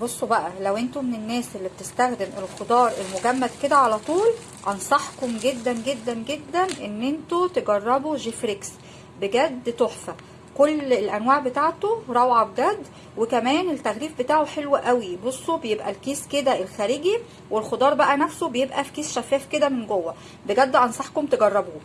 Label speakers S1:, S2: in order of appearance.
S1: بصوا بقى لو أنتوا من الناس اللي بتستخدم الخضار المجمد كده على طول أنصحكم جدا جدا جدا إن أنتوا تجربوا جيفريكس. بجد تحفة. كل الأنواع بتاعته روعة بجد وكمان التغليف بتاعه حلو قوي. بصوا بيبقى الكيس كده الخارجي والخضار بقى نفسه بيبقى في كيس شفاف كده من جوه. بجد أنصحكم تجربوه.